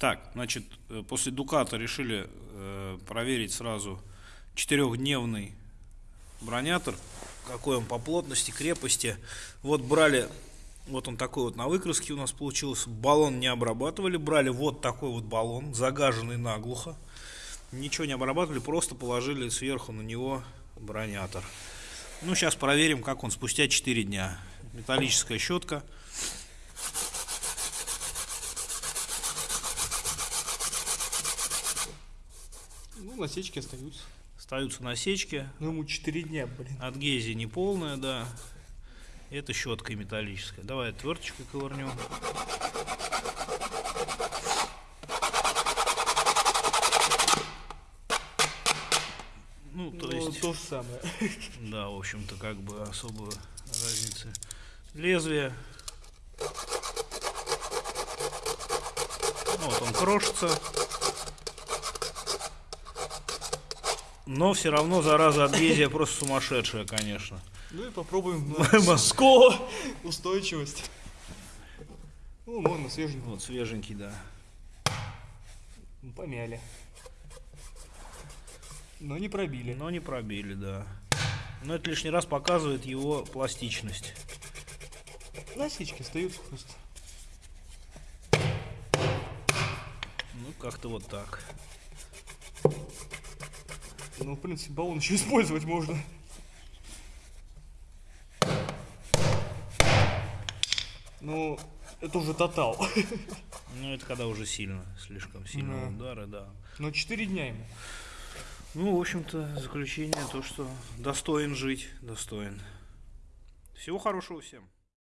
Так, значит, э, после Дуката решили э, проверить сразу четырехдневный бронятор, какой он по плотности, крепости. Вот брали, вот он такой вот на выкраске у нас получился, баллон не обрабатывали, брали вот такой вот баллон, загаженный наглухо. Ничего не обрабатывали, просто положили сверху на него бронятор. Ну, сейчас проверим, как он спустя 4 дня. Металлическая щетка. Насечки остаются. Остаются насечки. Ну, ему 4 дня, блин. Адгезия не полная, да. Это щетка металлическая. Давай отверточкой ковырнем. Ну, то Ну, есть, то же самое. да, в общем-то, как бы особой разницы. Лезвие. Ну, Вот он крошится. Но все равно, зараза, адгезия просто сумасшедшая, конечно. Ну и попробуем сколо устойчивость. Ну, можно свеженький. Вот, свеженький, да. Ну, Помяли. Но не пробили. Но не пробили, да. Но это лишний раз показывает его пластичность. Насечки остаются просто. Ну, как-то вот так. Ну, в принципе, баллон еще использовать можно. Ну, это уже тотал. Ну, это когда уже сильно, слишком сильно Да. удары, да. Но 4 дня ему. Ну, в общем-то, заключение то, что достоин жить, достоин. Всего хорошего всем.